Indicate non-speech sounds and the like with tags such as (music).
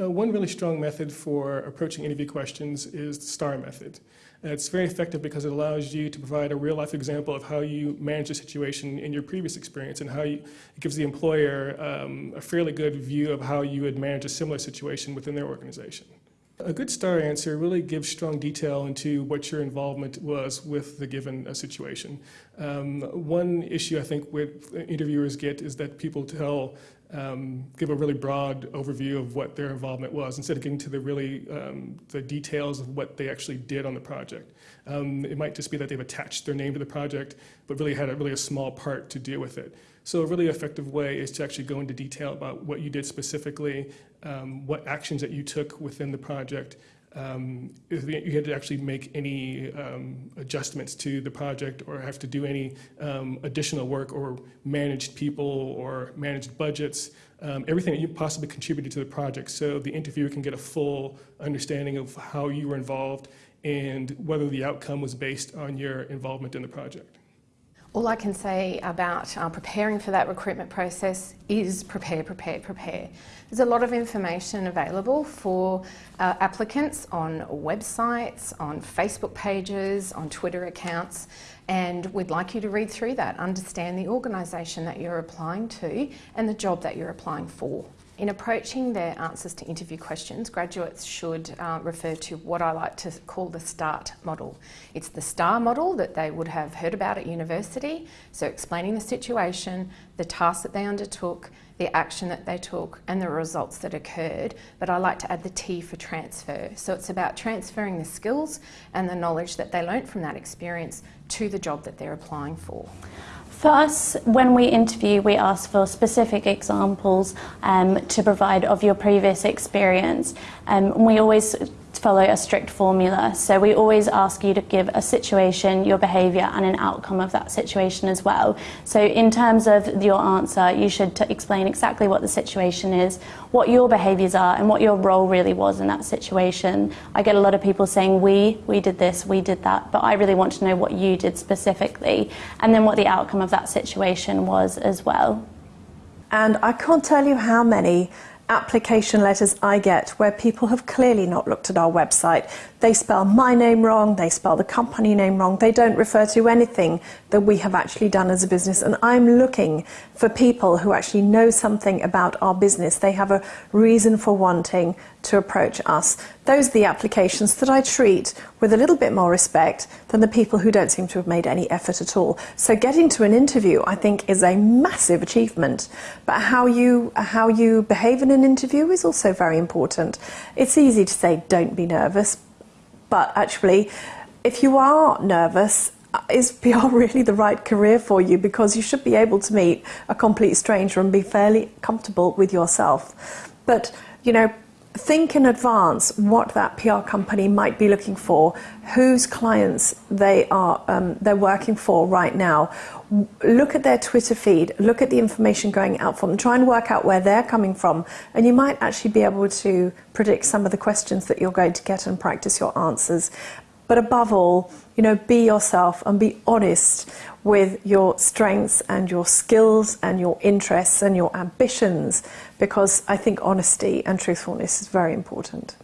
Uh, one really strong method for approaching interview questions is the STAR method. Uh, it's very effective because it allows you to provide a real life example of how you manage a situation in your previous experience and how you, it gives the employer um, a fairly good view of how you would manage a similar situation within their organization. A good STAR answer really gives strong detail into what your involvement was with the given uh, situation. Um, one issue I think with interviewers get is that people tell um, give a really broad overview of what their involvement was instead of getting to the really um, the details of what they actually did on the project. Um, it might just be that they've attached their name to the project, but really had a really a small part to do with it. So a really effective way is to actually go into detail about what you did specifically, um, what actions that you took within the project, um, you had to actually make any um, adjustments to the project or have to do any um, additional work or managed people or managed budgets, um, everything that you possibly contributed to the project so the interviewer can get a full understanding of how you were involved and whether the outcome was based on your involvement in the project. All I can say about uh, preparing for that recruitment process is prepare, prepare, prepare. There's a lot of information available for uh, applicants on websites, on Facebook pages, on Twitter accounts, and we'd like you to read through that, understand the organisation that you're applying to and the job that you're applying for. In approaching their answers to interview questions, graduates should uh, refer to what I like to call the START model. It's the STAR model that they would have heard about at university, so explaining the situation, the tasks that they undertook, the action that they took and the results that occurred, but I like to add the T for transfer. So it's about transferring the skills and the knowledge that they learnt from that experience to the job that they're applying for. For us, when we interview, we ask for specific examples um, to provide of your previous experience. Um, we always follow a strict formula. So we always ask you to give a situation, your behaviour, and an outcome of that situation as well. So in terms of your answer, you should explain exactly what the situation is, what your behaviours are, and what your role really was in that situation. I get a lot of people saying, we, we did this, we did that, but I really want to know what you did specifically, and then what the outcome of that situation was as well. And I can't tell you how many application letters I get where people have clearly not looked at our website. They spell my name wrong, they spell the company name wrong, they don't refer to anything that we have actually done as a business. And I'm looking for people who actually know something about our business. They have a reason for wanting to approach us. Those are the applications that I treat with a little bit more respect than the people who don't seem to have made any effort at all. So getting to an interview, I think, is a massive achievement. But how you, how you behave in an interview is also very important. It's easy to say, don't be nervous, but actually, if you are nervous, uh, is (laughs) PR really the right career for you? Because you should be able to meet a complete stranger and be fairly comfortable with yourself. But, you know, think in advance what that PR company might be looking for, whose clients they are um, they're working for right now. Look at their Twitter feed, look at the information going out from them, try and work out where they're coming from, and you might actually be able to predict some of the questions that you're going to get and practice your answers. But above all, you know, be yourself and be honest with your strengths and your skills and your interests and your ambitions because I think honesty and truthfulness is very important.